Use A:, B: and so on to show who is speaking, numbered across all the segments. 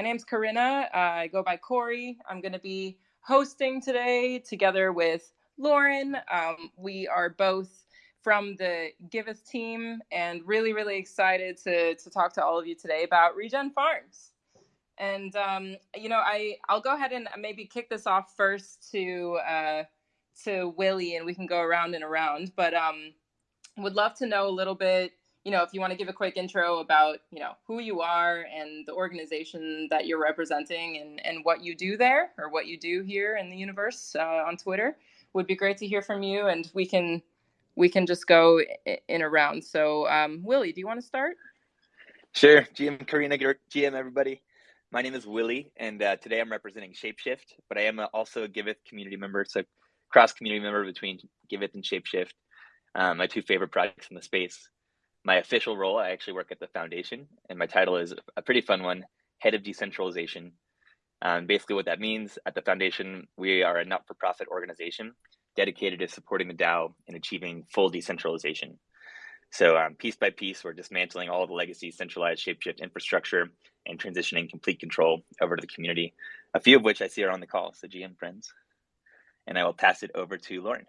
A: my name's Corinna. Uh, I go by Corey. I'm going to be hosting today together with Lauren. Um, we are both from the Giveth team and really, really excited to, to talk to all of you today about Regen Farms. And, um, you know, I, I'll go ahead and maybe kick this off first to, uh, to Willie and we can go around and around. But um, would love to know a little bit you know, if you want to give a quick intro about, you know, who you are and the organization that you're representing and, and what you do there or what you do here in the universe uh, on Twitter, would be great to hear from you. And we can we can just go in around. So, um, Willie, do you want to start?
B: Sure. GM Corinna, GM everybody. My name is Willie, and uh, today I'm representing Shapeshift, but I am also a Giveth community member, so cross community member between Giveth and Shapeshift, um, my two favorite projects in the space my official role, I actually work at the foundation, and my title is a pretty fun one Head of Decentralization. Um, basically, what that means at the foundation, we are a not for profit organization dedicated to supporting the DAO in achieving full decentralization. So, um, piece by piece, we're dismantling all the legacy centralized shapeshift infrastructure and transitioning complete control over to the community, a few of which I see are on the call. So, GM friends. And I will pass it over to Lauren.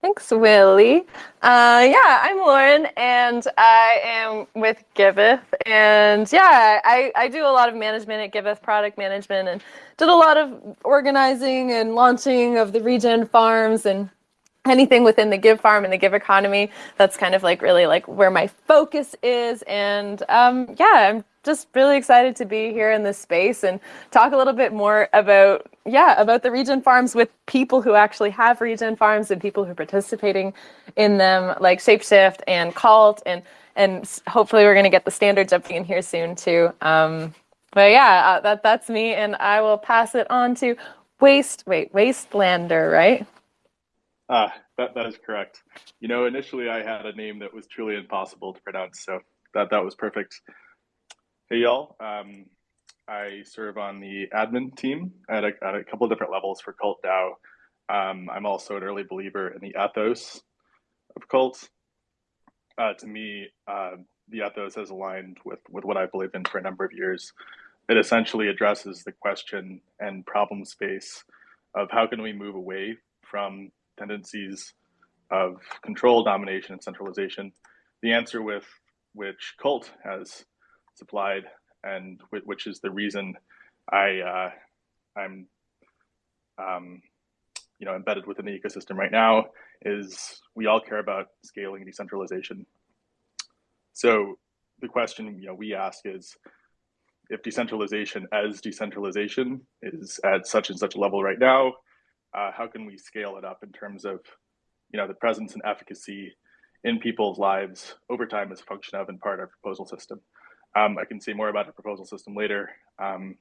C: Thanks, Willie. Uh, yeah, I'm Lauren, and I am with Giveth. And yeah, I, I do a lot of management at Giveth, product management, and did a lot of organizing and launching of the regen farms and anything within the give farm and the give economy. That's kind of like really like where my focus is. And um, yeah, I'm just really excited to be here in this space and talk a little bit more about yeah about the regen farms with people who actually have regen farms and people who are participating in them like shapeshift and cult and and hopefully we're going to get the standard jumping in here soon too. Um, but yeah uh, that that's me and i will pass it on to waste wait wastelander right?
D: Ah that, that is correct. You know initially i had a name that was truly impossible to pronounce so that that was perfect Hey, y'all. Um, I serve on the admin team at a, at a couple of different levels for Cult DAO. Um, I'm also an early believer in the ethos of cults. Uh, to me, uh, the ethos has aligned with, with what I believe in for a number of years. It essentially addresses the question and problem space of how can we move away from tendencies of control, domination, and centralization. The answer with which cult has supplied, and which is the reason I uh, I'm um, you know embedded within the ecosystem right now is we all care about scaling decentralization. So the question you know we ask is if decentralization as decentralization is at such and such a level right now, uh, how can we scale it up in terms of you know the presence and efficacy in people's lives over time as a function of and part of our proposal system. Um, I can say more about the proposal system later, um,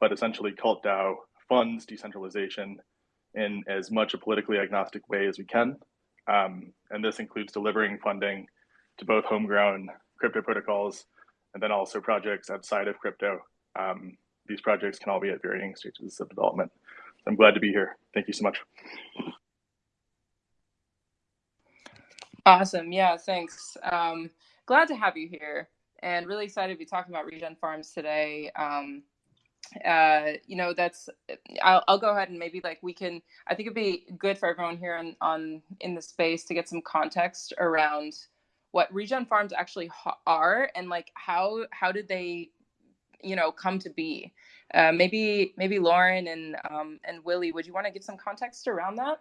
D: but essentially Cult DAO funds decentralization in as much a politically agnostic way as we can. Um, and this includes delivering funding to both homegrown crypto protocols and then also projects outside of crypto. Um, these projects can all be at varying stages of development. I'm glad to be here. Thank you so much.
A: Awesome. Yeah, thanks. Um, glad to have you here and really excited to be talking about Regen Farms today. Um, uh, you know, that's I'll, I'll go ahead and maybe like we can. I think it'd be good for everyone here on on in the space to get some context around what Regen Farms actually are and like how how did they, you know, come to be. Uh, maybe maybe Lauren and um, and Willie, would you want to give some context around that?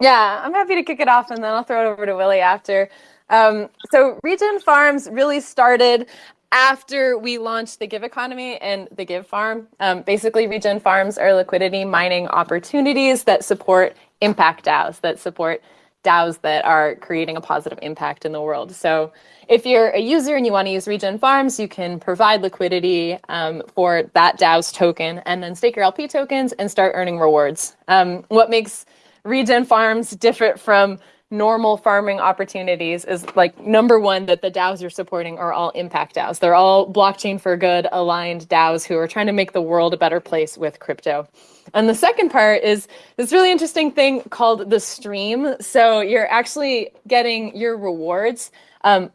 C: Yeah, I'm happy to kick it off and then I'll throw it over to Willie after. Um, so Regen Farms really started after we launched the Give Economy and the Give Farm. Um, basically, Regen Farms are liquidity mining opportunities that support impact DAOs, that support DAOs that are creating a positive impact in the world. So if you're a user and you want to use Regen Farms, you can provide liquidity um, for that DAO's token and then stake your LP tokens and start earning rewards. Um, what makes Regen Farms different from normal farming opportunities is like number one that the DAOs you're supporting are all impact DAOs. They're all blockchain for good aligned DAOs who are trying to make the world a better place with crypto. And the second part is this really interesting thing called the stream. So you're actually getting your rewards um,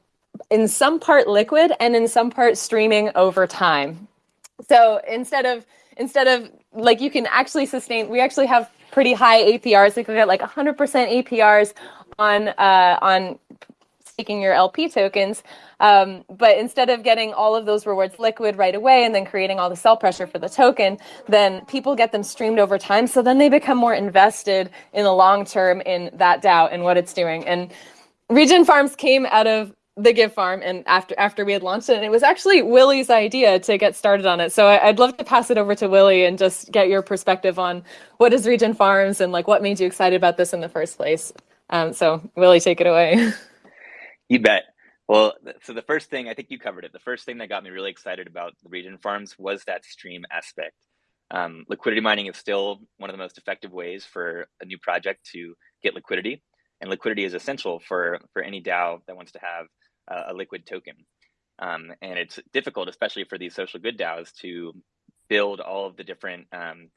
C: in some part liquid and in some part streaming over time. So instead of instead of like you can actually sustain, we actually have pretty high APRs. We can get like 100% APRs on uh, on staking your LP tokens. Um, but instead of getting all of those rewards liquid right away and then creating all the sell pressure for the token, then people get them streamed over time. So then they become more invested in the long term in that DAO and what it's doing. And Regen Farms came out of the Give Farm and after after we had launched it, and it was actually Willie's idea to get started on it. So I, would love to pass it over to Willie and just get your perspective on what is Regen Farms and like what made you excited about this in the first place. Um, so Willie, take it away.
B: You bet. Well, so the first thing I think you covered it. The first thing that got me really excited about the Regen Farms was that stream aspect. Um, liquidity mining is still one of the most effective ways for a new project to get liquidity, and liquidity is essential for for any DAO that wants to have uh, a liquid token. Um, and it's difficult, especially for these social good DAOs, to build all of the different um,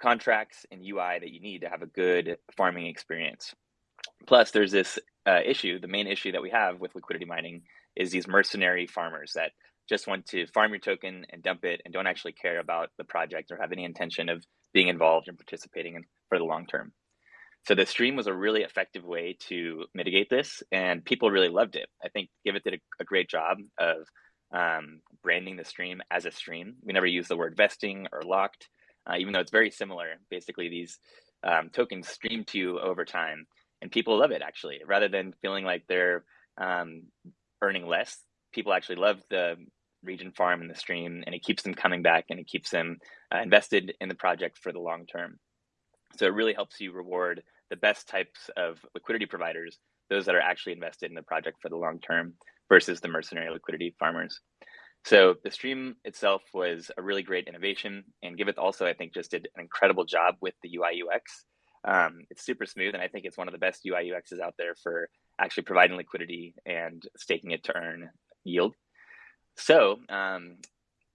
B: contracts and UI that you need to have a good farming experience. Plus, there's this uh, issue. The main issue that we have with liquidity mining is these mercenary farmers that just want to farm your token and dump it and don't actually care about the project or have any intention of being involved and participating in, for the long term. So the stream was a really effective way to mitigate this, and people really loved it. I think Giveth did a, a great job of um, branding the stream as a stream. We never use the word vesting or locked, uh, even though it's very similar. Basically, these um, tokens stream to you over time, and people love it actually. Rather than feeling like they're um, earning less, people actually love the regen farm and the stream, and it keeps them coming back and it keeps them uh, invested in the project for the long term. So it really helps you reward the best types of liquidity providers, those that are actually invested in the project for the long term versus the mercenary liquidity farmers. So the stream itself was a really great innovation, and Giveth also, I think, just did an incredible job with the UI UX. Um, it's super smooth, and I think it's one of the best UI UXs out there for actually providing liquidity and staking it to earn yield. So, um,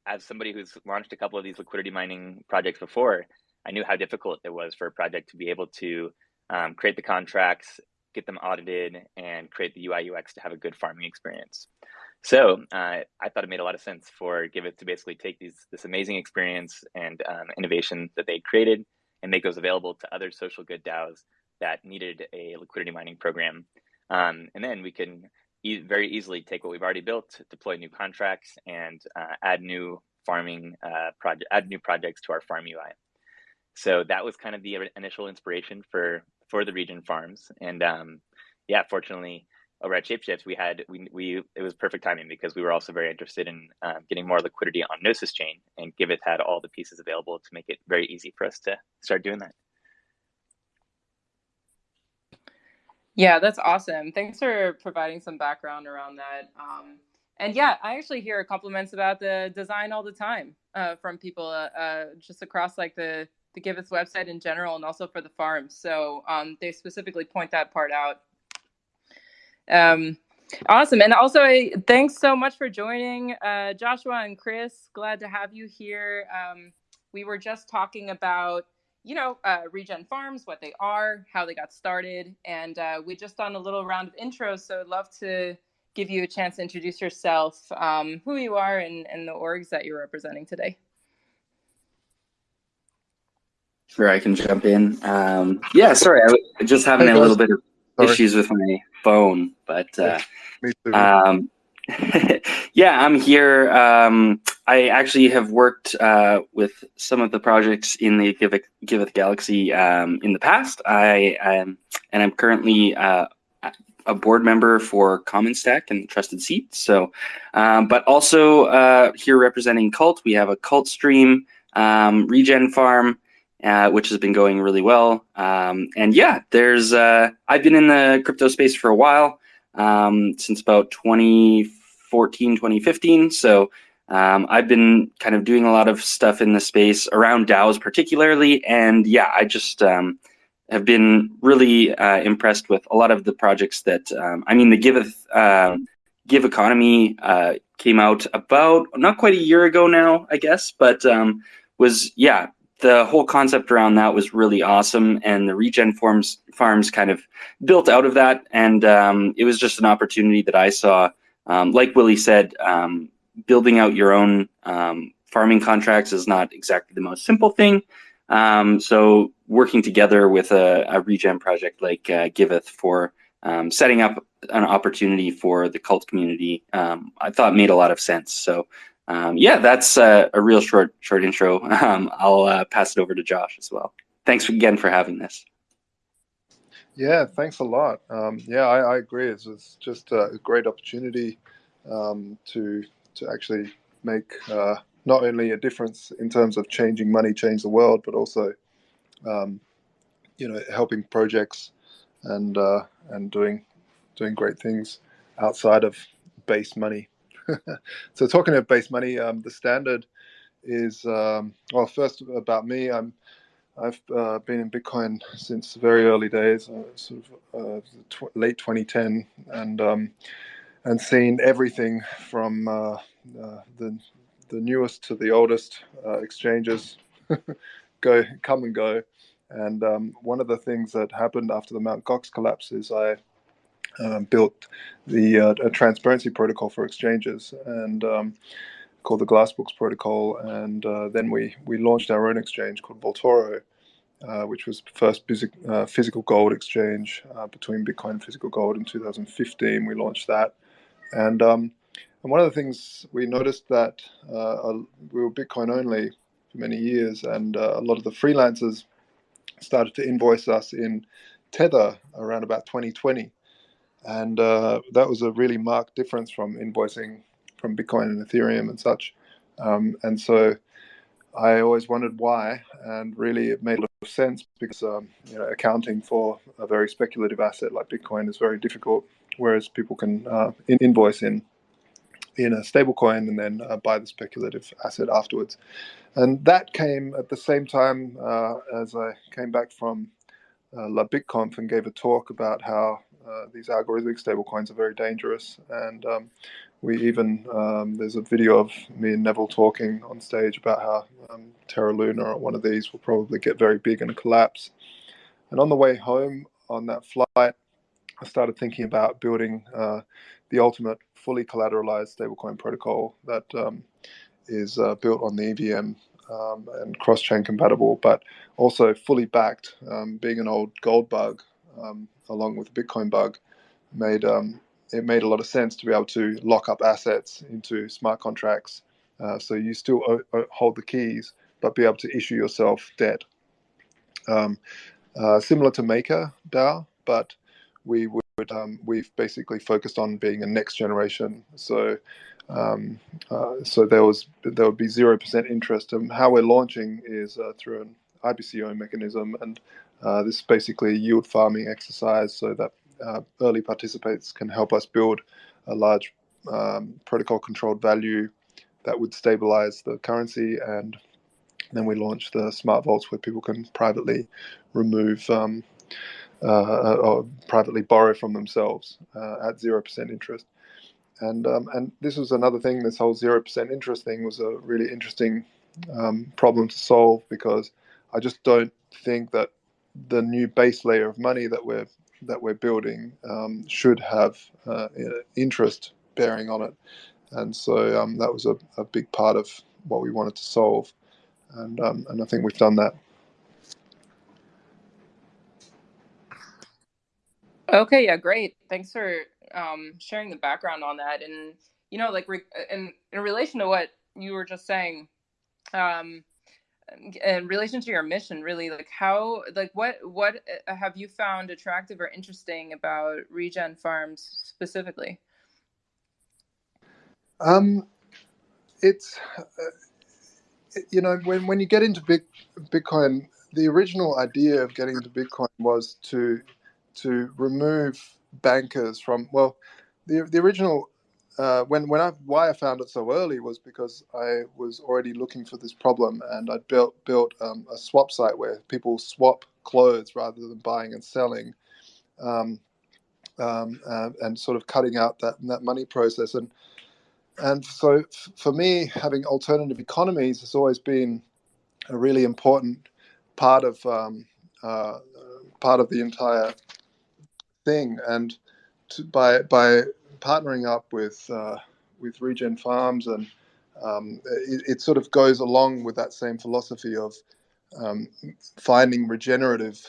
B: as somebody who's launched a couple of these liquidity mining projects before, I knew how difficult it was for a project to be able to um, create the contracts, get them audited, and create the UI UX to have a good farming experience. So uh, I thought it made a lot of sense for Giveth to basically take these this amazing experience and um, innovation that they created and make those available to other social good DAOs that needed a liquidity mining program. Um, and then we can e very easily take what we've already built, deploy new contracts, and uh, add new farming uh, project, add new projects to our farm UI. So that was kind of the initial inspiration for for the regen farms. And um, yeah, fortunately, over at Shapeshift, we had we we it was perfect timing because we were also very interested in um, getting more liquidity on Gnosis chain, and Giveth had all the pieces available to make it very easy for us to start doing that.
A: Yeah, that's awesome. Thanks for providing some background around that. Um, and yeah, I actually hear compliments about the design all the time uh, from people uh, uh, just across like the the Giveth website in general and also for the farms. So um, they specifically point that part out. Um, awesome. And also, thanks so much for joining, uh, Joshua and Chris. Glad to have you here. Um, we were just talking about, you know, uh, Regen Farms, what they are, how they got started. And uh, we just done a little round of intros. So I'd love to give you a chance to introduce yourself, um, who you are, and, and the orgs that you're representing today.
E: Sure, I can jump in. Um, yeah, sorry, I was just having a little bit of sorry. issues with my phone, but uh, um, yeah, I'm here. Um, I actually have worked uh, with some of the projects in the Giveth, Giveth Galaxy um, in the past. I am, and I'm currently uh, a board member for Commons Stack and Trusted Seed. So, um, but also uh, here representing Cult, we have a Cult stream, um, Regen Farm, uh, which has been going really well. Um, and yeah, there's uh, I've been in the crypto space for a while, um, since about 2014, 2015. So um, I've been kind of doing a lot of stuff in the space around DAOs particularly. And yeah, I just um, have been really uh, impressed with a lot of the projects that, um, I mean, the Give, uh, Give economy uh, came out about not quite a year ago now, I guess, but um, was, yeah, the whole concept around that was really awesome, and the regen farms farms kind of built out of that. And um, it was just an opportunity that I saw um, like Willie said, um, building out your own um, farming contracts is not exactly the most simple thing. Um, so working together with a, a regen project like uh, Giveth for um, setting up an opportunity for the cult community, I thought made a lot of sense. So um, yeah, that's uh, a real short short intro. Um, I'll uh, pass it over to Josh as well. Thanks again for having this.
F: Yeah, thanks a lot. Um, yeah, I, I, agree. It's, it's, just a great opportunity um, to to actually make uh, not only a difference in terms of changing money, change the world, but also um, you know helping projects and uh, and doing doing great things outside of base money. so talking of base money, um, the standard is um, well. First about me, I'm I've uh, been in Bitcoin since very early days, uh, sort of uh, tw- late 2010, and um, and seen everything from uh, uh, the the newest to the oldest uh, exchanges go come and go. And um, one of the things that happened after the Mount Gox collapse is I um, built the uh, a transparency protocol for exchanges and um, called the Glassbooks protocol, and uh, then we we launched our own exchange called Vaultoro, uh, which was the first uh, physical gold exchange uh, between Bitcoin and physical gold in 2015. We launched that, and um, and one of the things we noticed that uh, we were Bitcoin only for many years, and a lot of the freelancers started to invoice us in Tether around about 2020 and uh, that was a really marked difference from invoicing from Bitcoin and Ethereum and such. Um, and so I always wondered why, and really it made a lot of sense because um, you know accounting for a very speculative asset like Bitcoin is very difficult, whereas people can uh, invoice in in a stablecoin and then uh, buy the speculative asset afterwards. And that came at the same time uh, as I came back from uh, La BitConf and gave a talk about how uh, these algorithmic stablecoins are very dangerous. And um, we even, um, there's a video of me and Neville talking on stage about how um, Terra Luna or one of these will probably get very big and collapse. And on the way home on that flight, I started thinking about building uh, the ultimate fully collateralized stablecoin protocol that um, is uh, built on the EVM um, and cross-chain compatible, but also fully backed. Um, being an old gold bug, um, along with the Bitcoin bug, made um, it made a lot of sense to be able to lock up assets into smart contracts. Uh, so you still o- hold the keys, but be able to issue yourself debt. Um, uh, similar to Maker DAO, but we would um, we've basically focused on being a next generation. So um, uh, so there was there would be zero percent interest. And how we're launching is uh, through an IBCO mechanism, and uh, this is basically a yield farming exercise so that uh, early participants can help us build a large um, protocol controlled value that would stabilize the currency and then we launch the smart vaults where people can privately remove um, uh, or privately borrow from themselves uh, at zero percent interest. And um, and this was another thing. This whole zero percent interest thing was a really interesting um, problem to solve because I just don't think that the new base layer of money that we're that we're building um, should have uh, interest bearing on it. And so um, that was a, a, big part of what we wanted to solve. And, um, and I think we've done that.
A: Okay, yeah, great. Thanks for um, sharing the background on that. And, you know, like, in, in relation to what you were just saying, um, in relation to your mission really like how like what what uh, have you found attractive or interesting about regen farms specifically?
F: Um it's uh, you know when when you get into big bitcoin the original idea of getting into bitcoin was to to remove bankers from well the the original uh, when when I why I found it so early was because I was already looking for this problem, and I built built um, a swap site where people swap clothes rather than buying and selling, um, um, uh, and sort of cutting out that that money process. And and so f- for me, having alternative economies has always been a really important part of um, uh, part of the entire thing. And to, by by partnering up with uh, with Regen Farms, and um, it, it, sort of goes along with that same philosophy of um, finding regenerative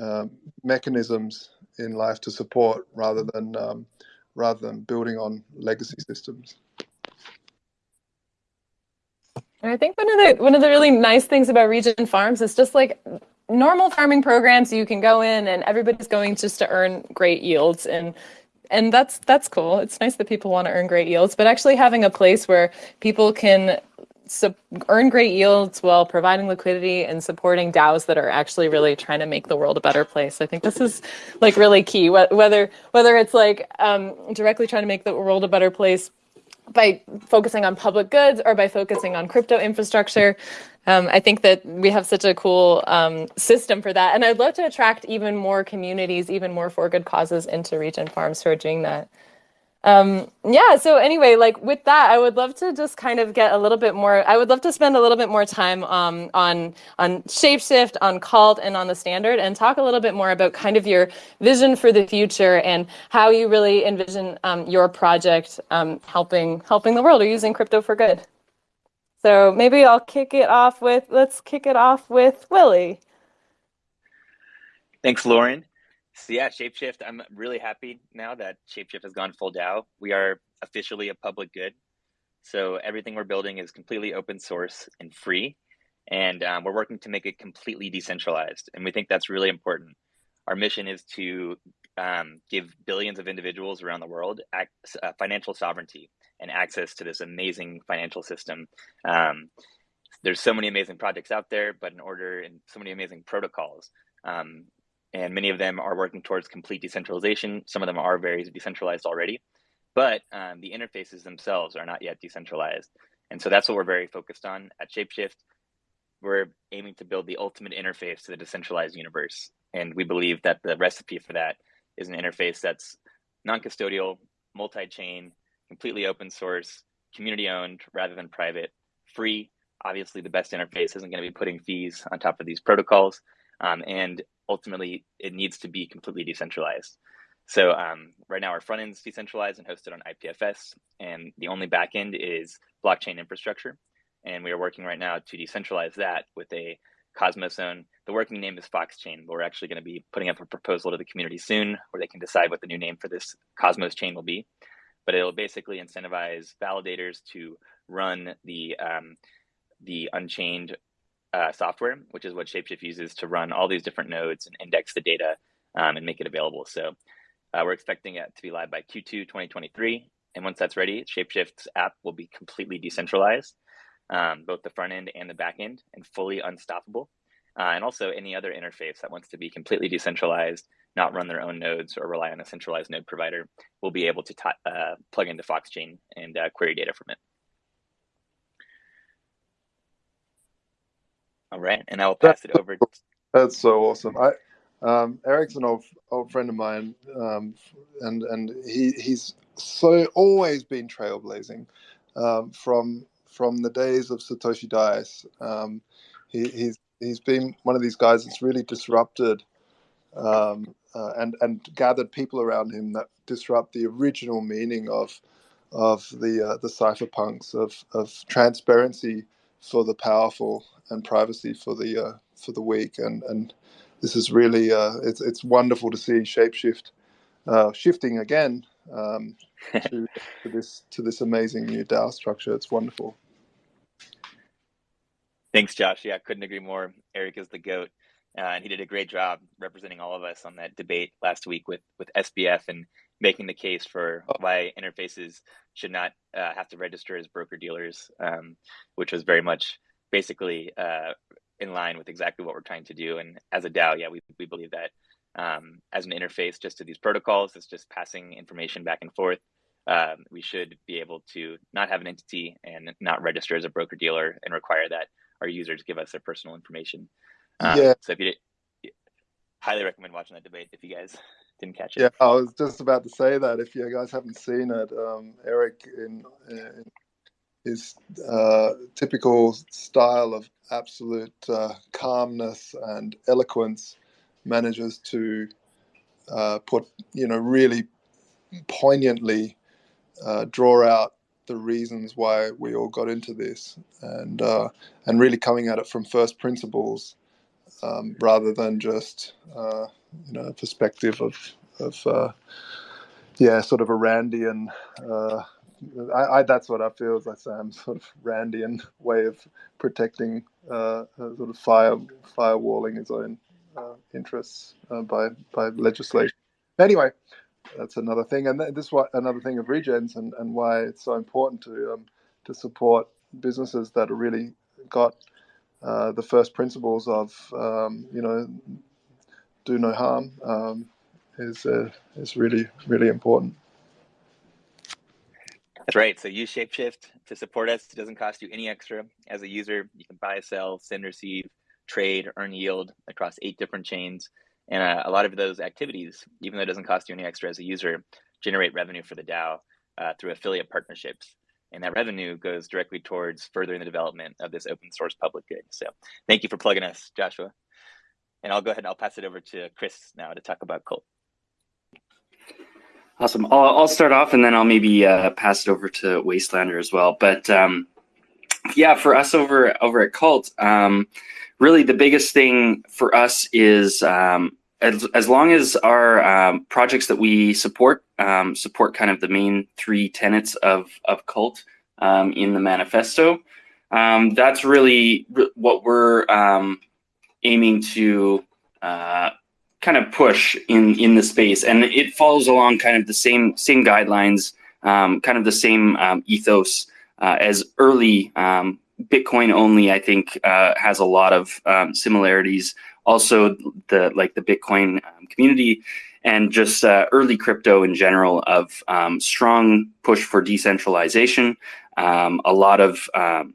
F: uh, mechanisms in life to support rather than um, rather than building on legacy systems.
C: And I think one of the one of the really nice things about Regen Farms is just like normal farming programs you can go in and everybody's going just to earn great yields and and that's that's cool. It's nice that people want to earn great yields, but actually having a place where people can earn great yields while providing liquidity and supporting DAOs that are actually really trying to make the world a better place. I think this is like really key. Whether whether it's like um, directly trying to make the world a better place by focusing on public goods or by focusing on crypto infrastructure. Um, I think that we have such a cool um, system for that. And I'd love to attract even more communities, even more for good causes into Regen Farms who are doing that. Um, yeah, so anyway, like with that, I would love to just kind of get a little bit more, I would love to spend a little bit more time um, on, on Shapeshift, on Cult, and on the standard, and talk a little bit more about kind of your vision for the future and how you really envision um, your project um, helping, helping the world or using crypto for good. So maybe I'll kick it off with, let's kick it off with Willie.
B: Thanks, Lauren. So yeah, Shapeshift. I'm really happy now that Shapeshift has gone full DAO. We are officially a public good. So everything we're building is completely open source and free, and um, we're working to make it completely decentralized. And we think that's really important. Our mission is to um, give billions of individuals around the world uh, financial sovereignty and access to this amazing financial system. Um, there's so many amazing projects out there, but in order and so many amazing protocols. Um, and many of them are working towards complete decentralization. Some of them are very decentralized already, but um, the interfaces themselves are not yet decentralized. And so that's what we're very focused on at Shapeshift. We're aiming to build the ultimate interface to the decentralized universe. And we believe that the recipe for that is an interface that's non custodial, multi chain, completely open source, community owned rather than private, free. Obviously, the best interface isn't going to be putting fees on top of these protocols. Um, and ultimately it needs to be completely decentralized. So um, right now our front end is decentralized and hosted on IPFS, and the only backend is blockchain infrastructure. And we are working right now to decentralize that with a Cosmos zone. The working name is Fox Chain, but we're actually going to be putting up a proposal to the community soon where they can decide what the new name for this Cosmos chain will be. But it'll basically incentivize validators to run the um, the unchained uh, software, which is what Shapeshift uses to run all these different nodes and index the data um, and make it available. So uh, we're expecting it to be live by Q2 2023. And once that's ready, Shapeshift's app will be completely decentralized, um, both the front end and the back end, and fully unstoppable. Uh, and also any other interface that wants to be completely decentralized, not run their own nodes or rely on a centralized node provider, will be able to uh, plug into Foxchain and uh, query data from it. All right, and I will pass it over.
F: That's so awesome. I, um, Eric's an old old friend of mine, um, and and he he's so always been trailblazing um, from from the days of Satoshi Dice. Um, he, he's he's been one of these guys that's really disrupted um, uh, and and gathered people around him that disrupt the original meaning of of the uh, the cypherpunks of of transparency for the powerful and privacy for the uh, for the weak. And and this is really uh, it's it's wonderful to see Shapeshift uh, shifting again um, to, to, this to this amazing new DAO structure. It's wonderful.
B: Thanks, Josh. Yeah, couldn't agree more. Eric is the goat. Uh, and he did a great job representing all of us on that debate last week with with SBF and making the case for oh. why interfaces should not uh, have to register as broker dealers, um, which was very much basically uh, in line with exactly what we're trying to do. And as a DAO, yeah, we, we believe that um, as an interface just to these protocols, it's just passing information back and forth. Um, we should be able to not have an entity and not register as a broker dealer and require that our users give us their personal information. Um, yeah. So if you did, highly recommend watching that debate if you guys didn't catch it.
F: Yeah, I was just about to say that if you guys haven't seen it, um, Eric in, in his uh, typical style of absolute uh, calmness and eloquence manages to uh, put, you know, really poignantly uh, draw out the reasons why we all got into this, and uh, and really coming at it from first principles, um, rather than just uh, you know perspective of of uh, yeah, sort of a Randian. Uh, I, I, that's what I feel I say. I'm sort of Randian way of protecting, uh, sort of fire firewalling his own uh, interests uh, by by legislation. Anyway, that's another thing, and this is what another thing of regens and, and why it's so important to um, to support businesses that are really got uh, the first principles of um, you know do no harm um, is uh, is really really important.
B: That's right. So use Shapeshift to support us. It doesn't cost you any extra. As a user, you can buy, sell, send, receive, trade, earn yield across eight different chains. And uh, a lot of those activities, even though it doesn't cost you any extra as a user, generate revenue for the DAO uh, through affiliate partnerships. And that revenue goes directly towards furthering the development of this open source public good. So thank you for plugging us, Joshua. And I'll go ahead and I'll pass it over to Chris now to talk about Cult.
E: Awesome. I'll, I'll start off and then I'll maybe uh, pass it over to Wastelander as well. But um, yeah, for us over over at Cult, um, really the biggest thing for us is um, as, as long as our um, projects that we support um, support kind of the main three tenets of, of cult um, in the manifesto, um, that's really what we're um, aiming to uh, kind of push in, in the space. And it follows along kind of the same, same guidelines, um, kind of the same ethos uh, as early Bitcoin only, I think, uh, has a lot of um, similarities. Also, the like the Bitcoin um, community and just uh, early crypto in general of um, strong push for decentralization, um, a lot of um,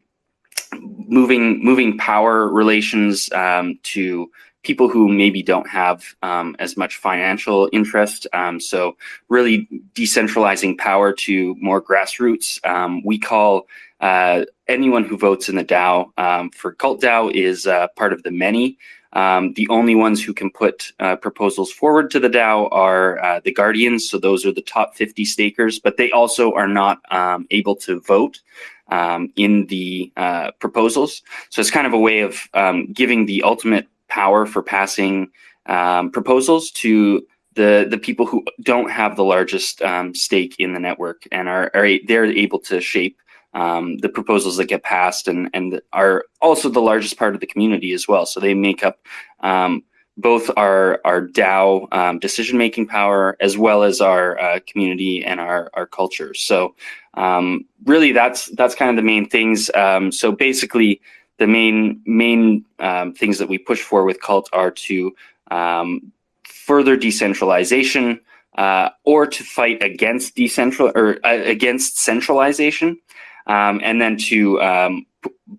E: moving moving power relations um, to people who maybe don't have um, as much financial interest. Um, so really decentralizing power to more grassroots. Um, we call uh, anyone who votes in the DAO um, for Cult DAO is uh, part of the many. Um, the only ones who can put uh, proposals forward to the DAO are uh, the Guardians. So those are the top 50 stakers, but they also are not able to vote um, in the uh, proposals. So it's kind of a way of um, giving the ultimate power for passing um, proposals to the the people who don't have the largest um, stake in the network and are, are they're able to shape um, the proposals that get passed and, and are also the largest part of the community as well. So they make up um, both our, our DAO um, decision making power as well as our uh, community and our, our culture. So um, really that's that's kind of the main things. Um, so basically the main main um, things that we push for with cult are to further decentralization, uh, or to fight against decentral or uh, against centralization um, and then to um,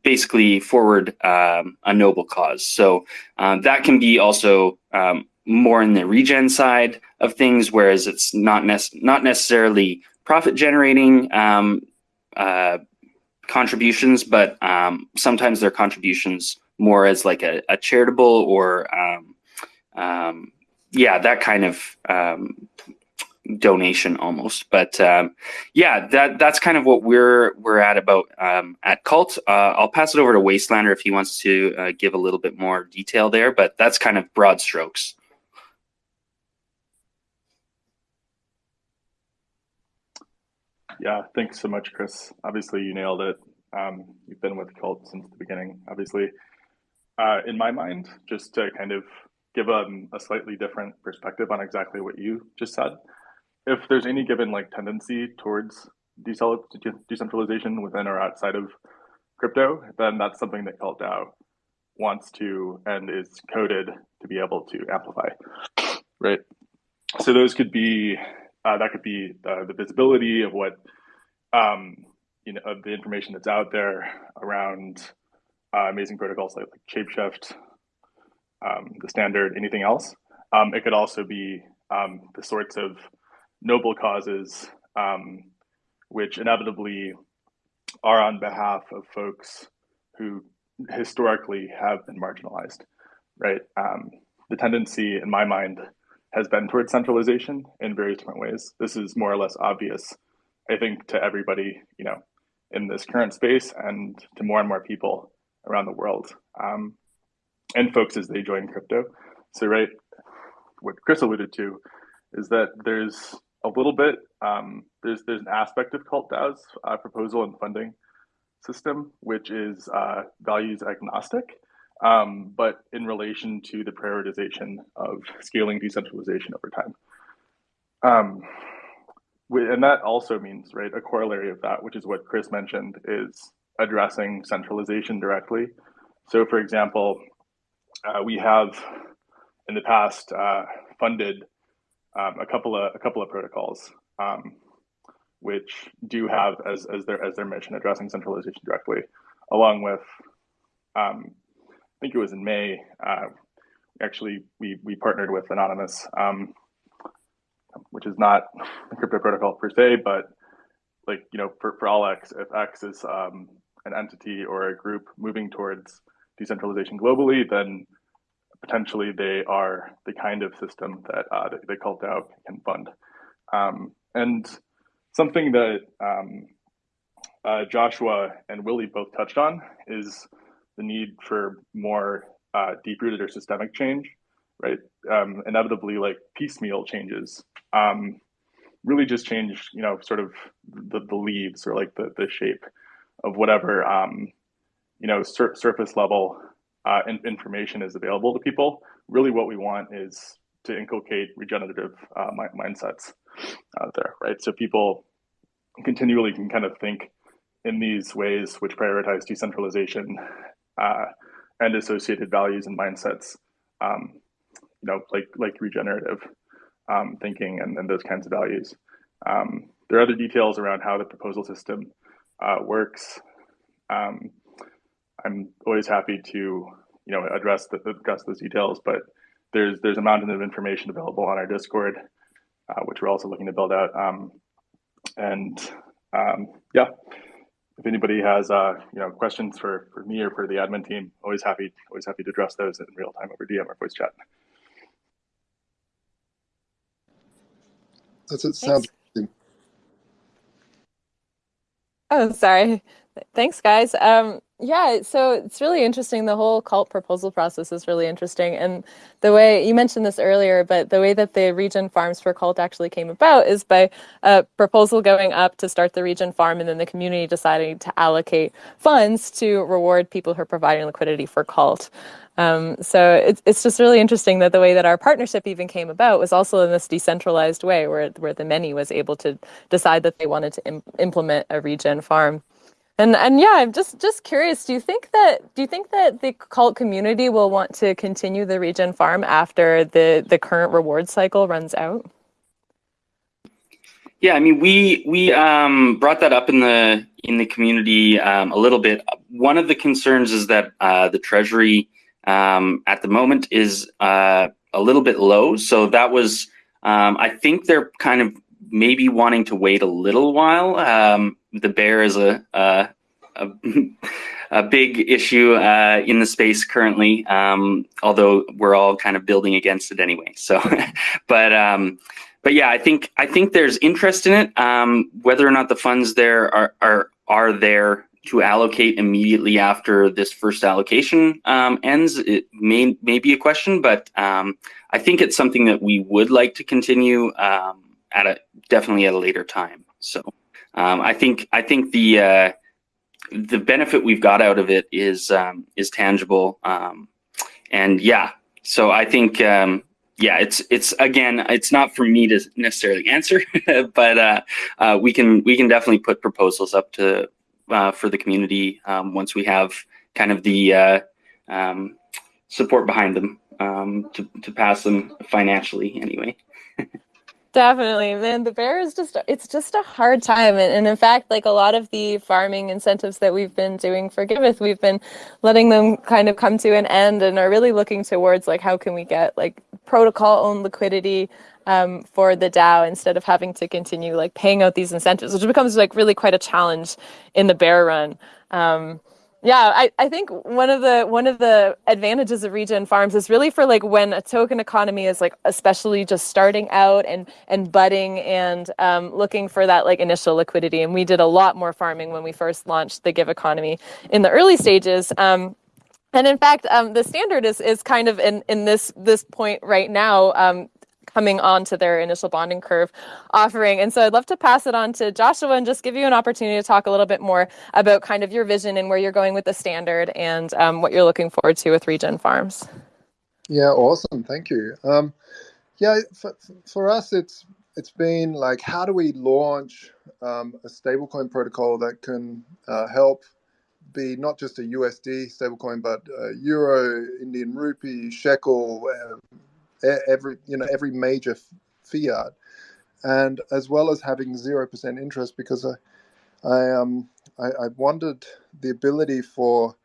E: basically forward um, a noble cause. So um, that can be also um, more in the regen side of things, whereas it's not not necessarily profit generating um, uh, contributions, but sometimes they're contributions more as like a, a charitable or yeah, that kind of donation almost. But um, yeah, that that's kind of what we're we're at about um, at Cult. Uh, I'll pass it over to Wastelander if he wants to uh, give a little bit more detail there. But that's kind of broad strokes.
D: Yeah, thanks so much, Chris. Obviously, you nailed it. Um, you've been with Cult since the beginning. Obviously, uh, in my mind, just to kind of give a, a slightly different perspective on exactly what you just said if there's any given like tendency towards decentralization within or outside of crypto, then that's something that Cult DAO wants to and is coded to be able to amplify, right? So those could be uh, that could be uh, the visibility of what um, you know of the information that's out there around uh, amazing protocols like, like Shapeshift, um, the standard, anything else. Um, it could also be um, the sorts of noble causes, um, which inevitably are on behalf of folks who historically have been marginalized, right? Um, the tendency, in my mind, has been towards centralization in various different ways. This is more or less obvious I think to everybody, you know, in this current space and to more and more people around the world um, and folks as they join crypto. So, right, what Chris alluded to is that there's a little bit, um, there's, there's an aspect of Cult DAO's uh, proposal and funding system, which is uh, values agnostic, um, but in relation to the prioritization of scaling decentralization over time. Um, and that also means, right, a corollary of that, which is what Chris mentioned, is addressing centralization directly. So, for example, uh, we have in the past uh, funded um, a couple of a couple of protocols, um, which do have as, as their as their mission addressing centralization directly, along with, um, I think it was in May. Uh, actually, we we partnered with Anonymous um, which is not a crypto protocol per se, but like you know, for, for all X, if X is um, an entity or a group moving towards decentralization globally, then potentially they are the kind of system that uh, the Cult DAO can fund. Um, and something that um, uh, Joshua and Willie both touched on is the need for more uh, deep-rooted or systemic change right? Um, inevitably, like piecemeal changes um, really just change, you know, sort of the, the leaves or like the, the shape of whatever, um, you know, sur surface level uh, in information is available to people. Really, what we want is to inculcate regenerative uh, mindsets out there, right? So people continually can kind of think in these ways which prioritize decentralization uh, and associated values and mindsets um, you know, like like regenerative um, thinking and, and those kinds of values. Um, there are other details around how the proposal system uh, works. Um, I'm always happy to you know address the, address those details, but there's there's a mountain of information available on our Discord, uh, which we're also looking to build out. Um, and um, yeah, if anybody has uh, you know questions for for me or for the admin team, always happy always happy to address those in real time over DM or voice chat.
F: That's it. Sounds.
C: Oh, sorry. Thanks, guys. Um, yeah, so it's really interesting. The whole cult proposal process is really interesting. And the way you mentioned this earlier, but the way that the regen farms for cult actually came about is by a proposal going up to start the regen farm and then the community deciding to allocate funds to reward people who are providing liquidity for cult. Um, so it's, it's just really interesting that the way that our partnership even came about was also in this decentralized way where, where the many was able to decide that they wanted to Im implement a regen farm. And and yeah, I'm just just curious. Do you think that do you think that the cult community will want to continue the regen farm after the the current reward cycle runs out?
E: Yeah, I mean, we we um, brought that up in the in the community um, a little bit. One of the concerns is that uh, the treasury um, at the moment is uh, a little bit low. So that was, um, I think they're kind of maybe wanting to wait a little while. The bear is a, a, a, a big issue uh, in the space currently, um, although we're all kind of building against it anyway. So, but um, but yeah, I think I think there's interest in it. Um, whether or not the funds there are are are there to allocate immediately after this first allocation um, ends, it may, may be a question, but um, I think it's something that we would like to continue um, at a definitely at a later time. So um, I think I think the uh, the benefit we've got out of it is um, is tangible, um, and yeah. So I think yeah, it's it's again, it's not for me to necessarily answer, but uh, uh, we can we can definitely put proposals up to uh, for the community um, once we have kind of the uh, um, support behind them um, to, to pass them financially anyway.
C: Definitely, man. The bear is just, it's just a hard time. And, and, in fact, like a lot of the farming incentives that we've been doing for Giveth, we've been letting them kind of come to an end and are really looking towards like, how can we get like protocol owned liquidity um, for the DAO instead of having to continue like paying out these incentives, which becomes like really quite a challenge in the bear run. Um, Yeah, I, I think one of the one of the advantages of regen farms is really for like when a token economy is like especially just starting out and and budding and um, looking for that like initial liquidity. And we did a lot more farming when we first launched the Give economy in the early stages. Um, and in fact, um, the standard is is kind of in in this this point right now. Um, coming on to their initial bonding curve offering. And so I'd love to pass it on to Joshua and just give you an opportunity to talk a little bit more about kind of your vision and where you're going with the standard and um, what you're looking forward to with Regen Farms.
F: Yeah, awesome. Thank you. Um, yeah, for, for us, it's it's been like, how do we launch um, a stablecoin protocol that can uh, help be not just a USD stablecoin, but uh, Euro, Indian rupee, shekel, uh, every you know every major fiat, and as well as having zero percent interest because I, I um I, I wanted the ability for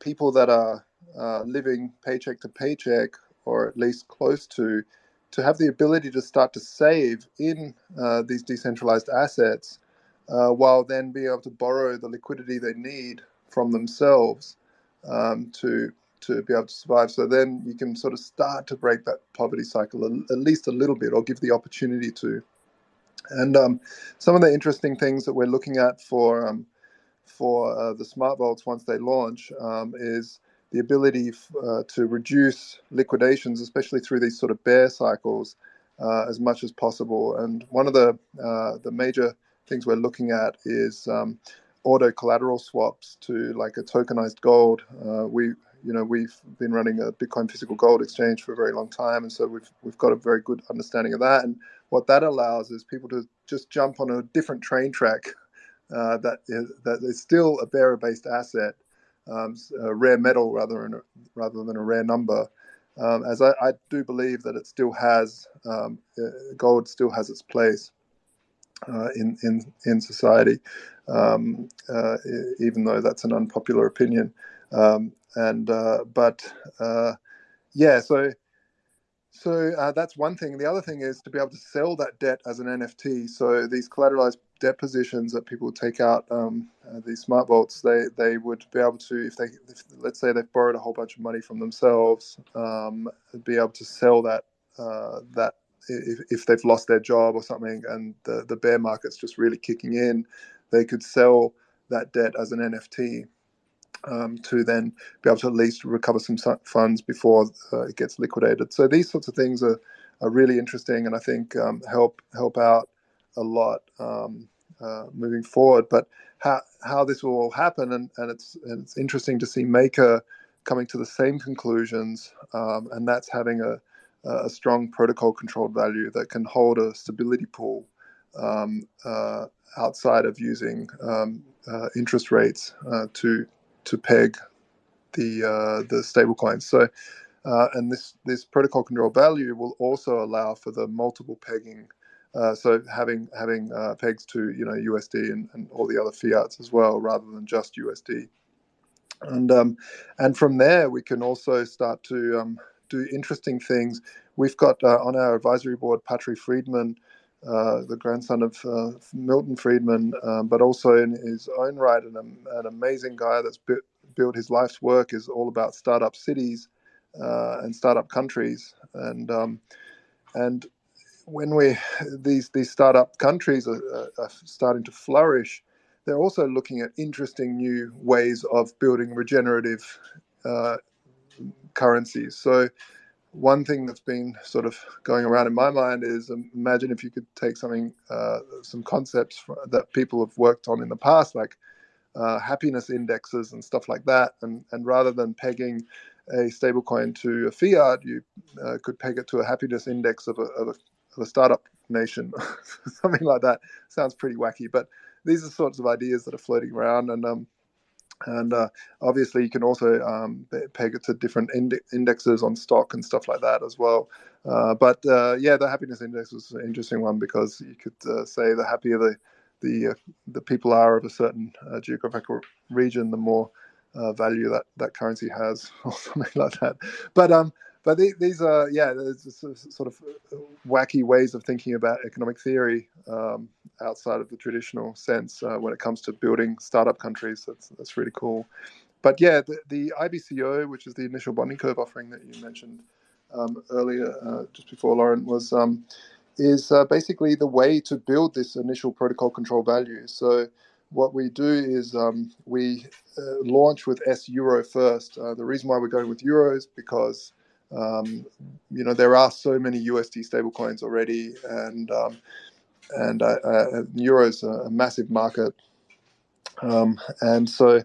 F: people that are uh, living paycheck to paycheck or at least close to to have the ability to start to save in uh, these decentralized assets uh, while then being able to borrow the liquidity they need from themselves um, to to be able to survive. So then you can sort of start to break that poverty cycle at least a little bit, or give the opportunity to. And um, some of the interesting things that we're looking at for um, for uh, the smart vaults once they launch um, is the ability uh, to reduce liquidations, especially through these sort of bear cycles, uh, as much as possible. And one of the uh, the major things we're looking at is um, auto collateral swaps to like a tokenized gold. Uh, we you know we've been running a Bitcoin physical gold exchange for a very long time, and so we've we've got a very good understanding of that. And what that allows is people to just jump on a different train track uh, that is that is still a bearer based asset, um, a rare metal rather than a, rather than a rare number. Um, as I, I, do believe that it still has um, uh, gold still has its place uh, in in in society, um, uh, even though that's an unpopular opinion. Um, and uh, but uh, yeah, so so uh, that's one thing. The other thing is to be able to sell that debt as an NFT. So these collateralized debt positions that people take out, um, uh, these smart vaults, they they would be able to, if they, if, let's say they've borrowed a whole bunch of money from themselves, um, be able to sell that uh, that if, if they've lost their job or something, and the the bear market's just really kicking in, they could sell that debt as an NFT um, to then be able to at least recover some funds before uh, it gets liquidated. So these sorts of things are, are really interesting, and I think um, help help out a lot um, uh, moving forward. But how how this will all happen, and, and it's and it's interesting to see Maker coming to the same conclusions, um, and that's having a a strong protocol controlled value that can hold a stability pool um, uh, outside of using um, uh, interest rates uh, to to peg the uh, the stablecoins. So, uh, and this this protocol control value will also allow for the multiple pegging. Uh, so having having uh, pegs to you know USD and, and all the other fiats as well, rather than just USD. And um, and from there we can also start to um, do interesting things. We've got uh, on our advisory board Patri Friedman, uh, the grandson of uh, Milton Friedman, um, but also in his own right, an, an amazing guy that's bu- built his life's work is all about startup cities uh, and startup countries, and um, and when we these these startup countries are, are, starting to flourish, they're also looking at interesting new ways of building regenerative uh, currencies. So one thing that's been sort of going around in my mind is um, imagine if you could take something, uh, some concepts that people have worked on in the past, like uh, happiness indexes and stuff like that, and and rather than pegging a stablecoin to a fiat, you uh, could peg it to a happiness index of a, of a, of a startup nation, something like that. Sounds pretty wacky, but these are sorts of ideas that are floating around, and um, and uh, obviously, you can also um, peg it to different ind- indexes on stock and stuff like that as well. Uh, but uh, yeah, the happiness index was an interesting one because you could uh, say the happier the the uh, the people are of a certain uh, geographical region, the more value that that currency has, or something like that. But um, but these are yeah, sort of wacky ways of thinking about economic theory um, outside of the traditional sense uh, when it comes to building startup countries. That's that's really cool. but yeah, the, the IBCO, which is the initial bonding curve offering that you mentioned um, earlier, uh, just before Lauren, was um, is uh, basically the way to build this initial protocol control value. So what we do is um, we uh, launch with S Euro first. Uh, the reason why we're going with Euro is because um, you know there are so many USD stablecoins already, and um, and uh, uh, Euro is a, massive market, um, and so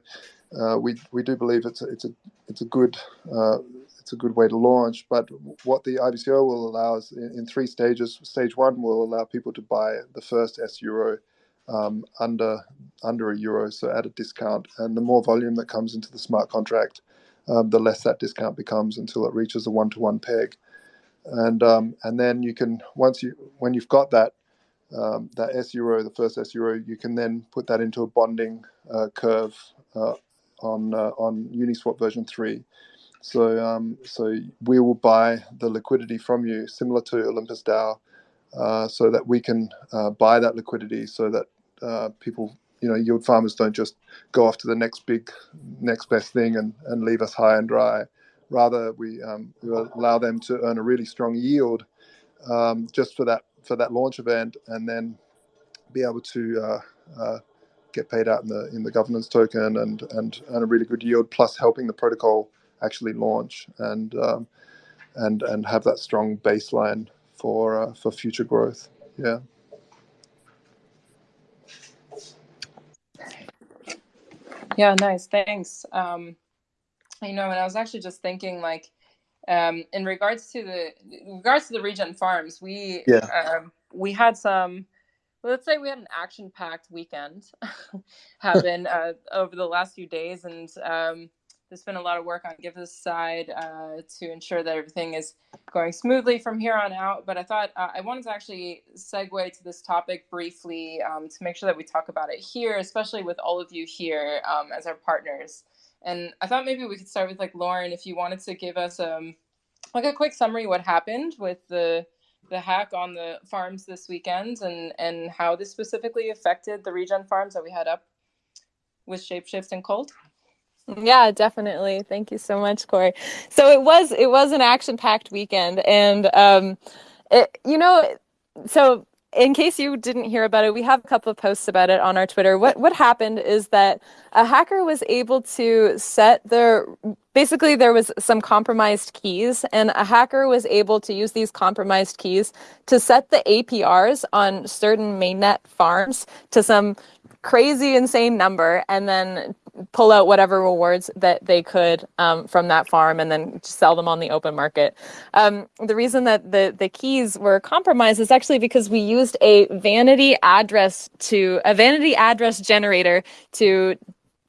F: uh, we we do believe it's a, it's a it's a good uh, it's a good way to launch. But what the IBCO will allow is in, in three stages. Stage one will allow people to buy the first S Euro um, under under a euro, so at a discount. And the more volume that comes into the smart contract, um, the less that discount becomes until it reaches a one-to-one peg. And um, and then you can once you when you've got that um, that S euro, the first S euro, you can then put that into a bonding uh, curve uh, on uh, on Uniswap version three. So um, so we will buy the liquidity from you, similar to Olympus DAO, uh, so that we can uh, buy that liquidity, so that uh, people, you know, yield farmers don't just go off to the next big, next best thing and, and leave us high and dry. Rather, we, um, we allow them to earn a really strong yield um, just for that for that launch event, and then be able to uh, uh, get paid out in the in the governance token and and earn a really good yield, plus helping the protocol actually launch and um, and and have that strong baseline for uh, for future growth. Yeah.
A: Yeah, nice. Thanks. Um, you know, and I was actually just thinking, like, um, in regards to the in regards to the regen farms, we
F: yeah.
A: um, we had some. let's say we had an action-packed weekend happen uh, over the last few days, and um, there's been a lot of work on Giveth's side uh, to ensure that everything is going smoothly from here on out. But I thought uh, I wanted to actually segue to this topic briefly um, to make sure that we talk about it here, especially with all of you here um, as our partners. And I thought maybe we could start with like Lauren, if you wanted to give us um, like a quick summary what happened with the the hack on the farms this weekend and and how this specifically affected the regen farms that we had up with Shapeshift and Cult.
C: Yeah, definitely. Thank you so much, Corey. So it was it was an action packed weekend, and um, it, you know, so in case you didn't hear about it, we have a couple of posts about it on our Twitter. What what happened is that a hacker was able to set their basically there was some compromised keys and a hacker was able to use these compromised keys to set the APRs on certain mainnet farms to some crazy insane number and then pull out whatever rewards that they could um, from that farm and then sell them on the open market. Um, the reason that the, the keys were compromised is actually because we used a vanity address to a vanity address generator to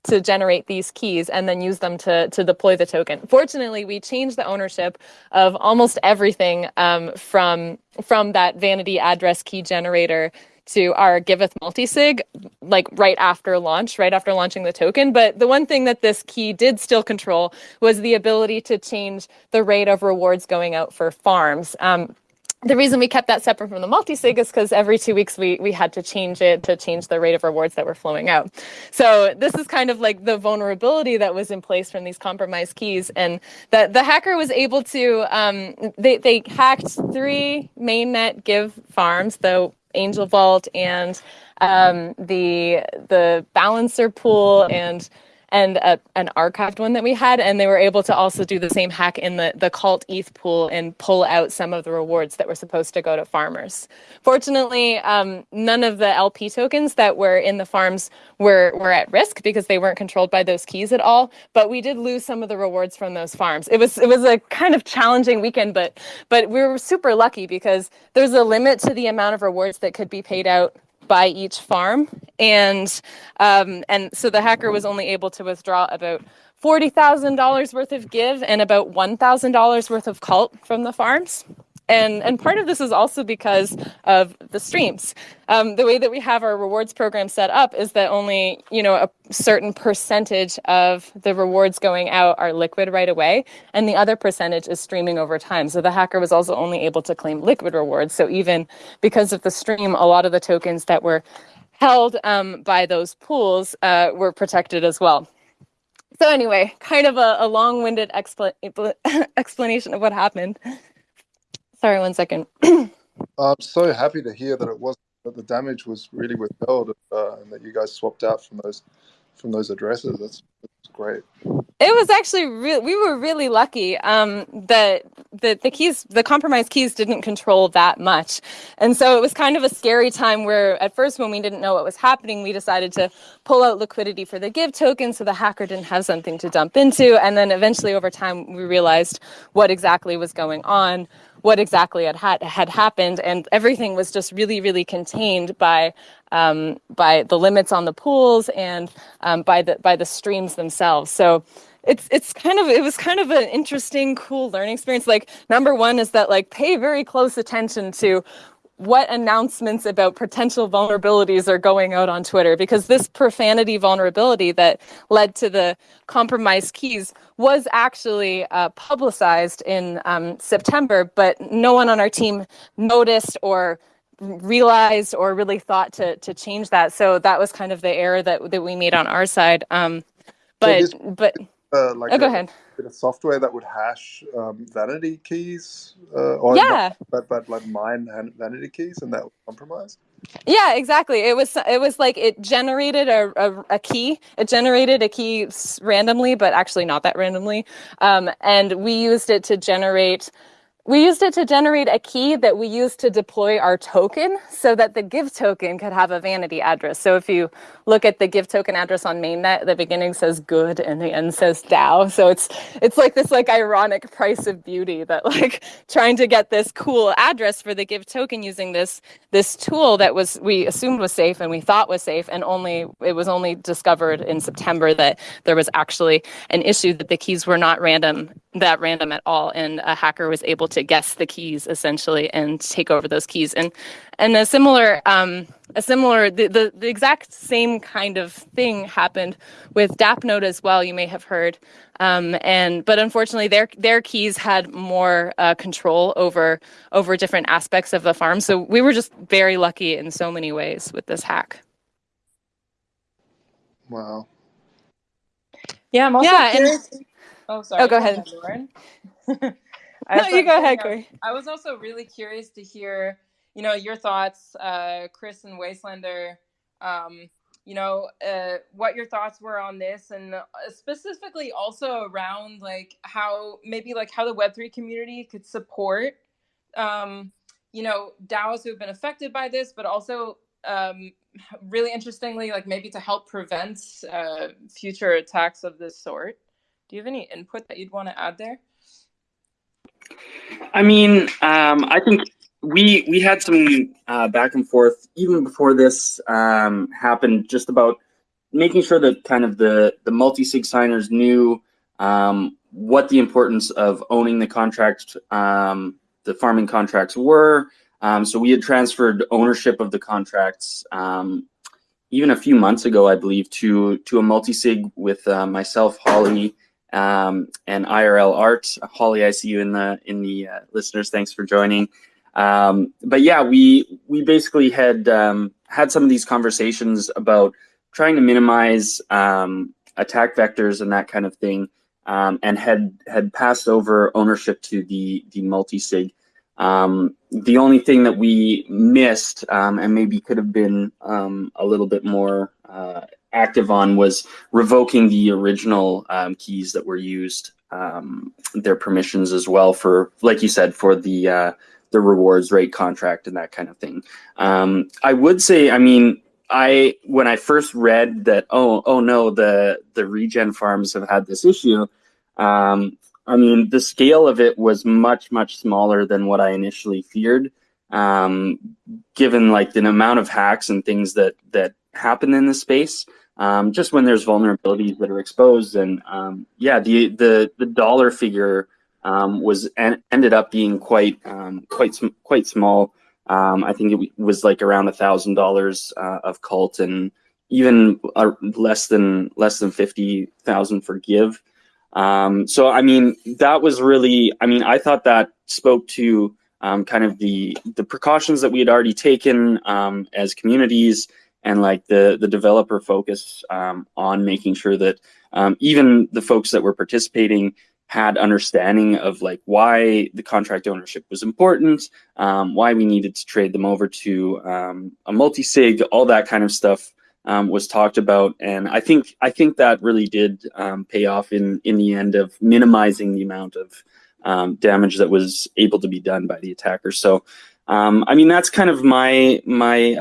C: to generate these keys and then use them to, to deploy the token. Fortunately, we changed the ownership of almost everything um, from, from that vanity address key generator to our Giveth multisig like right after launch, right after launching the token. But the one thing that this key did still control was the ability to change the rate of rewards going out for farms. Um, the reason we kept that separate from the multi-sig is because every two weeks we, we had to change it to change the rate of rewards that were flowing out. So this is kind of like the vulnerability that was in place from these compromised keys. And that the hacker was able to, um, they, they hacked three mainnet give farms, though Angel Vault and um, the the balancer pool and and a, an archived one that we had and they were able to also do the same hack in the the cult eth pool and pull out some of the rewards that were supposed to go to farmers. Fortunately um, none of the lp tokens that were in the farms were were at risk because they weren't controlled by those keys at all but we did lose some of the rewards from those farms. It was it was a kind of challenging weekend but but we were super lucky because there's a limit to the amount of rewards that could be paid out by each farm. And, um, and so the hacker was only able to withdraw about $40,000 worth of give and about $1,000 worth of cult from the farms and and part of this is also because of the streams. Um, the way that we have our rewards program set up is that only you know a certain percentage of the rewards going out are liquid right away, and the other percentage is streaming over time. So the hacker was also only able to claim liquid rewards. So even because of the stream, a lot of the tokens that were held um, by those pools uh, were protected as well. so anyway, kind of a, a long-winded expl explanation of what happened. Sorry, one second.
F: I'm so happy to hear that it was that the damage was really withheld uh, and that you guys swapped out from those from those addresses. That's, that's great.
C: It was actually real. We were really lucky um, that the the keys, the compromised keys, didn't control that much, and so it was kind of a scary time. Where at first, when we didn't know what was happening, we decided to pull out liquidity for the give token, so the hacker didn't have something to dump into, and then eventually, over time, we realized what exactly was going on what exactly had, had had happened and everything was just really really contained by um, by the limits on the pools and um, by the by the streams themselves. So it's it's kind of it was kind of an interesting cool learning experience. Like number one is that like pay very close attention to what announcements about potential vulnerabilities are going out on Twitter because this profanity vulnerability that led to the compromised keys was actually uh, publicized in um, September, but no one on our team noticed or realized or really thought to to change that. So that was kind of the error that that we made on our side. Um, but so this, but
F: uh, like
C: oh, go a, ahead
F: bit of software that would hash um, vanity keys, uh, or
C: yeah,
F: not, but but like mine vanity keys, and that was compromised.
C: Yeah, exactly. It was it was like it generated a, a, a, key. It generated a key randomly, but actually not that randomly. Um, and we used it to generate we used it to generate a key that we used to deploy our token so that the give token could have a vanity address. So if you look at the give token address on mainnet, the beginning says good and the end says DAO. So it's it's like this like ironic price of beauty that like trying to get this cool address for the give token using this this tool that was we assumed was safe and we thought was safe and only it was only discovered in September that there was actually an issue that the keys were not random that random at all and a hacker was able to guess the keys essentially and take over those keys. And and a similar um, a similar the, the, the exact same kind of thing happened with DAppNode as well you may have heard. Um, and but unfortunately their their keys had more uh, control over over different aspects of the farm. So we were just very lucky in so many ways with this hack.
F: Wow.
A: Yeah i'm also yeah, curious. And, Oh, sorry.
C: Oh, go, ahead, Lauren. no, you go ahead, Corey.
A: I was also really curious to hear, you know, your thoughts, uh, Chris and Wastelander. Um, you know, uh, what your thoughts were on this, and uh, specifically also around like how maybe like how the Web three community could support, um, you know, DAOs who have been affected by this, but also um, really interestingly, like maybe to help prevent uh, future attacks of this sort. Do you have any input that you'd want to add there?
E: I mean, um, I think we we had some uh, back and forth even before this um, happened, just about making sure that kind of the the multi sig signers knew um, what the importance of owning the contract, um, the farming contracts were. Um, so we had transferred ownership of the contracts um, even a few months ago, I believe, to to a multi sig with uh, myself, Holly, um, and IRL Art. Holly, I see you in the in the uh, listeners. Thanks for joining. Um, but yeah, we we basically had um, had some of these conversations about trying to minimize um, attack vectors and that kind of thing, um, and had had passed over ownership to the the multi sig. Um, the only thing that we missed and maybe could have been a little bit more uh, active on was revoking the original um, keys that were used, um, their permissions as well for, like you said, for the uh, the rewards rate contract and that kind of thing. Um, I would say, I mean, I when I first read that, oh, oh no, the the regen farms have had this issue. Um, I mean, the scale of it was much much smaller than what I initially feared. Um, given like the amount of hacks and things that that happen in the space um, just when there's vulnerabilities that are exposed and um, yeah the the the dollar figure um, was en ended up being quite um, quite sm quite small. Um, I think it was like around a thousand dollars uh, of cult and even uh, less than less than fifty thousand for give. Um, so I mean that was really I mean I thought that spoke to kind of the the precautions that we had already taken as communities and like the the developer focus um, on making sure that um, even the folks that were participating had understanding of like why the contract ownership was important, um, why we needed to trade them over to um, a multi-sig, all that kind of stuff um, was talked about, and I think I think that really did um, pay off in in the end of minimizing the amount of damage that was able to be done by the attacker. So, I mean that's kind of my my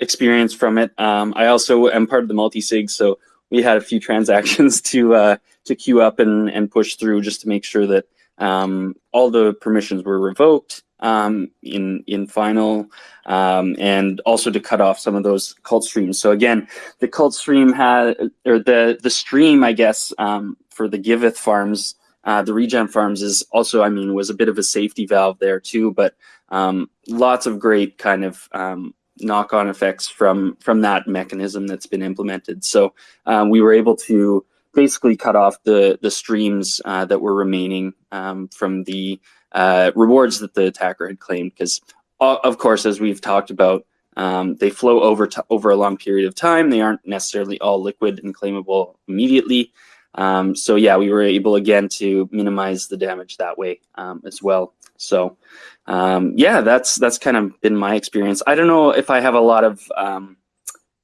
E: experience from it. I also am part of the multi-sig, so we had a few transactions to uh, to queue up and, and push through just to make sure that um, all the permissions were revoked um, in in final, um, and also to cut off some of those cult streams. So again, the cult stream had or the the stream, I guess, um, for the Giveth farms, uh, the regen farms is also, I mean, was a bit of a safety valve there too. But um, lots of great kind of um, knock-on effects from from that mechanism that's been implemented. So um, we were able to basically cut off the the streams uh, that were remaining um, from the uh, rewards that the attacker had claimed. Because uh, of course, as we've talked about, um, they flow over to, over a long period of time. They aren't necessarily all liquid and claimable immediately. Um, so yeah, we were able again to minimize the damage that way um, as well. So um, yeah, that's that's kind of been my experience. I don't know if I have a lot of um,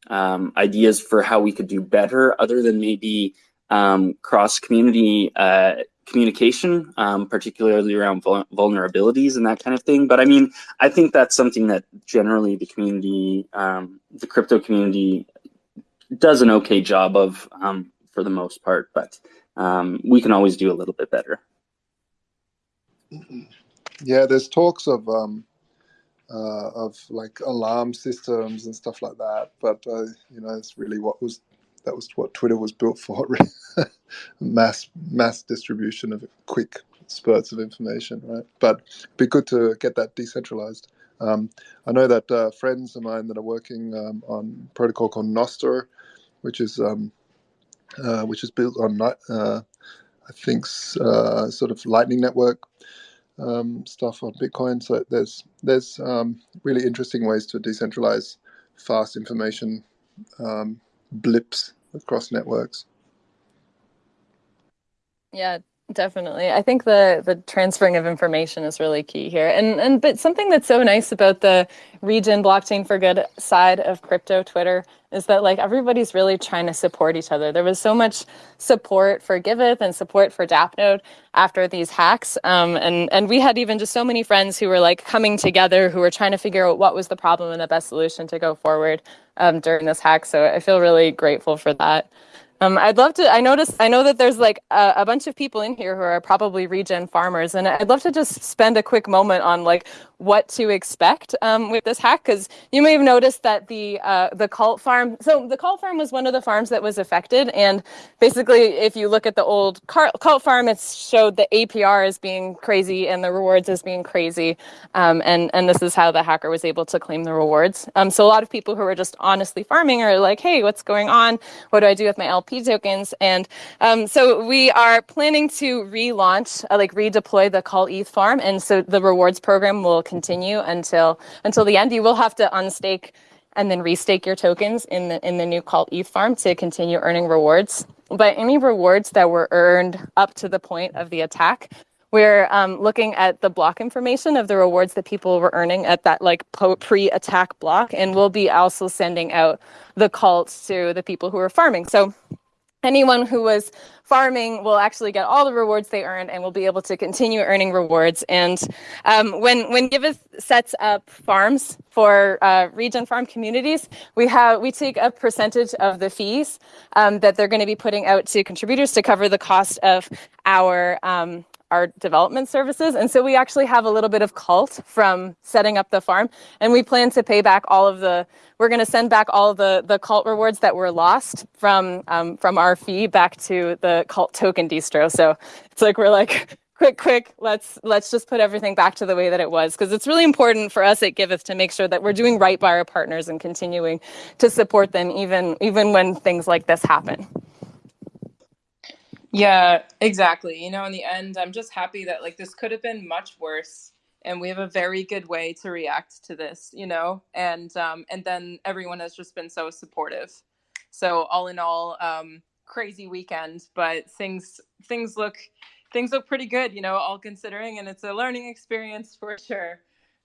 E: um, ideas for how we could do better, other than maybe um, cross community uh, communication, um, particularly around vul vulnerabilities and that kind of thing. But I mean, I think that's something that generally the community, um, the crypto community, does an okay job of for the most part. But we can always do a little bit better.
F: Yeah, there's talks of um, uh, of like alarm systems and stuff like that, but uh, you know, it's really what was that was what Twitter was built for, mass mass distribution of quick spurts of information, right? But it'd be good to get that decentralized. Um, I know that uh, friends of mine that are working um, on protocol called Nostr, which is um, uh, which is built on uh, I think uh, sort of Lightning Network um, stuff on Bitcoin. So there's there's um, really interesting ways to decentralize fast information um, blips across networks.
C: Yeah, Definitely. I think the the transferring of information is really key here. And and but something that's so nice about the regen blockchain for good side of crypto Twitter is that like everybody's really trying to support each other. There was so much support for Giveth and support for DAppNode after these hacks. Um, and and we had even just so many friends who were like coming together who were trying to figure out what was the problem and the best solution to go forward um, during this hack. So I feel really grateful for that. Um, I'd love to, I noticed, I know that there's like a, a, bunch of people in here who are probably regen farmers, and I'd love to just spend a quick moment on like what to expect um, with this hack, because you may have noticed that the uh, the cult farm, so the cult farm was one of the farms that was affected, and basically if you look at the old cult farm, it showed the APR as being crazy and the rewards as being crazy, um, and, and this is how the hacker was able to claim the rewards. Um, so a lot of people who are just honestly farming are like, hey, what's going on? What do I do with my LP? Tokens. And um, so we are planning to relaunch, uh, like redeploy the Cult ETH farm. And so the rewards program will continue until until the end. You will have to unstake and then restake your tokens in the in the new Cult ETH farm to continue earning rewards. But any rewards that were earned up to the point of the attack we're um, looking at the block information of the rewards that people were earning at that like pre-attack block, and we'll be also sending out the cults to the people who are farming. So anyone who was farming will actually get all the rewards they earned and will be able to continue earning rewards. And um, when when Giveth sets up farms for uh, regen farm communities, we have we take a percentage of the fees um, that they're going to be putting out to contributors to cover the cost of our um, our development services. And so we actually have a little bit of cult from setting up the farm. And we plan to pay back all of the, we're going to send back all the, the cult rewards that were lost from, um, from our fee back to the cult token distro. So it's like, we're like, quick, quick, let's, let's just put everything back to the way that it was. Because it's really important for us at Giveth to make sure that we're doing right by our partners and continuing to support them even, even when things like this happen.
A: Yeah, exactly. You know, in the end, I'm just happy that like this could have been much worse and we have a very good way to react to this, you know. And um, and then everyone has just been so supportive. So all in all, um, crazy weekend, but things things look things look pretty good, you know, all considering, and it's a learning experience for sure.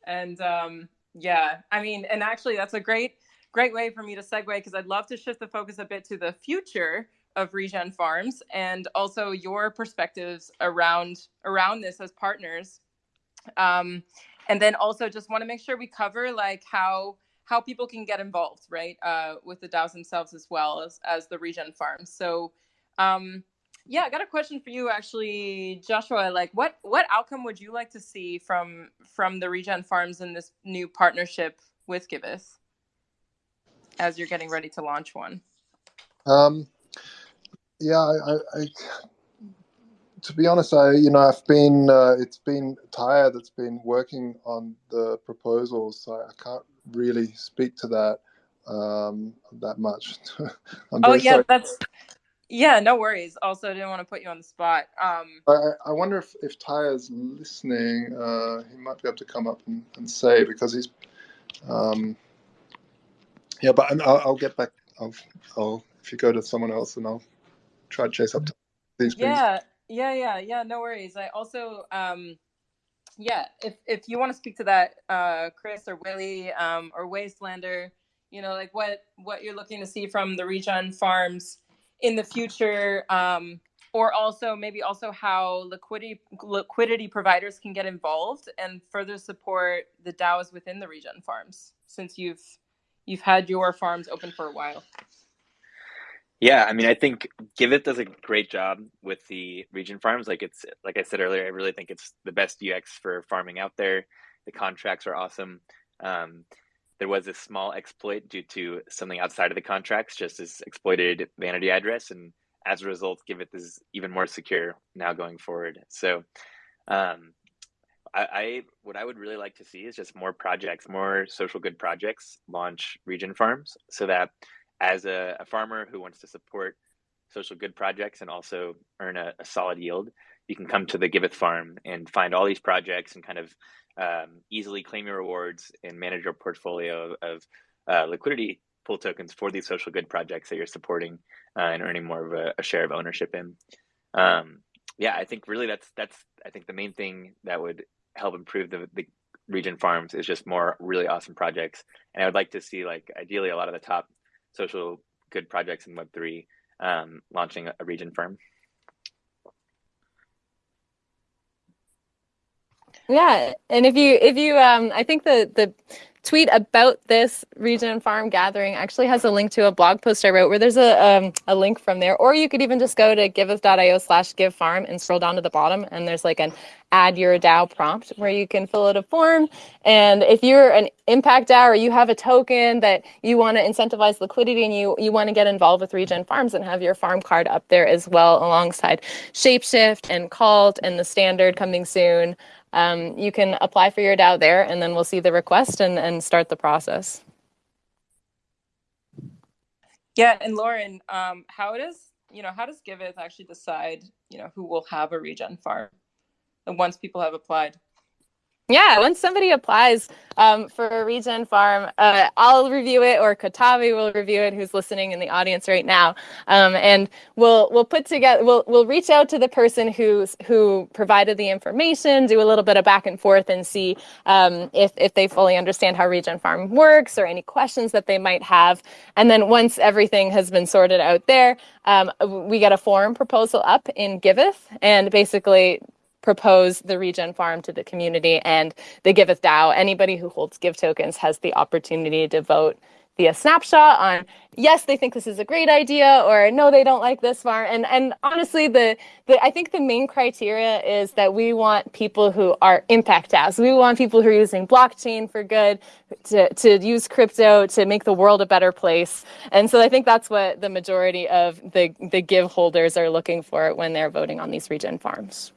A: And um, yeah, I mean, and actually, that's a great great way for me to segue because I'd love to shift the focus a bit to the future of Regen Farms and also your perspectives around around this as partners. Um, and then also just want to make sure we cover like how how people can get involved, right, uh, with the DAOs themselves as well as as the Regen Farms. So. Um, yeah, I got a question for you actually, Joshua. Like what what outcome would you like to see from from the Regen Farms in this new partnership with Giveth as you're getting ready to launch one?
F: Um yeah, I, I, to be honest, I you know I've been uh, it's been Taya that's been working on the proposals, so I can't really speak to that um, that much.
A: oh yeah, sorry. that's yeah, no worries. Also, didn't want to put you on the spot. Um,
F: I, I wonder if if Taya's listening, uh, he might be able to come up and, and say because he's um, yeah, but I'll, I'll get back. I'll, I'll if you go to someone else, and I'll try to chase up to these
A: yeah yeah yeah yeah no worries i also um yeah if if you want to speak to that uh chris or willie um or wastelander you know like what what you're looking to see from the regen farms in the future um or also maybe also how liquidity liquidity providers can get involved and further support the DAOs within the regen farms since you've you've had your farms open for a while.
B: Yeah, I mean, I think Giveth does a great job with the regen farms. Like it's like I said earlier, I really think it's the best UX for farming out there. The contracts are awesome. Um, there was a small exploit due to something outside of the contracts, just as exploited vanity address, and as a result, Giveth is even more secure now going forward. So, um, I, I what I would really like to see is just more projects, more social good projects launch region farms, so that as a, a, farmer who wants to support social good projects and also earn a, a, solid yield, you can come to the Giveth farm and find all these projects and kind of um, easily claim your rewards and manage your portfolio of uh, liquidity pool tokens for these social good projects that you're supporting uh, and earning more of a, a share of ownership in. Um, yeah, I think really that's that's I think the main thing that would help improve the, the Regen farms is just more really awesome projects. And I would like to see like ideally a lot of the top social good projects in Web3 um, launching a regen farm.
C: Yeah, and if you if you um, I think the the tweet about this Regen farm gathering actually has a link to a blog post I wrote where there's a, um, a link from there. Or you could even just go to giveth.io slash give farm and scroll down to the bottom and there's like an add your DAO prompt where you can fill out a form. And if you're an impact DAO or you have a token that you want to incentivize liquidity and you, you want to get involved with Regen Farms and have your farm card up there as well alongside Shapeshift and Cult and the standard coming soon um, you can apply for your DAO there and then we'll see the request and, and start the process.
A: Yeah, and Lauren, um, how does you know how does Giveth actually decide you know who will have a regen farm once people have applied?
C: Yeah, once somebody applies um, for a regen farm, uh, I'll review it, or Katavi will review it, who's listening in the audience right now, um, and we'll we'll put together we'll we'll reach out to the person who's who provided the information, do a little bit of back and forth, and see um, if if they fully understand how regen farm works or any questions that they might have, and then once everything has been sorted out there, um, we get a form proposal up in Giveth, and basically propose the regen farm to the community and the Giveth DAO. Anybody who holds Give tokens has the opportunity to vote via snapshot on yes they think this is a great idea or no they don't like this farm. And and honestly the, the i think the main criteria is that we want people who are impact DAOs we want people who are using blockchain for good to, to use crypto to make the world a better place. And so i think that's what the majority of the the give holders are looking for when they're voting on these regen farms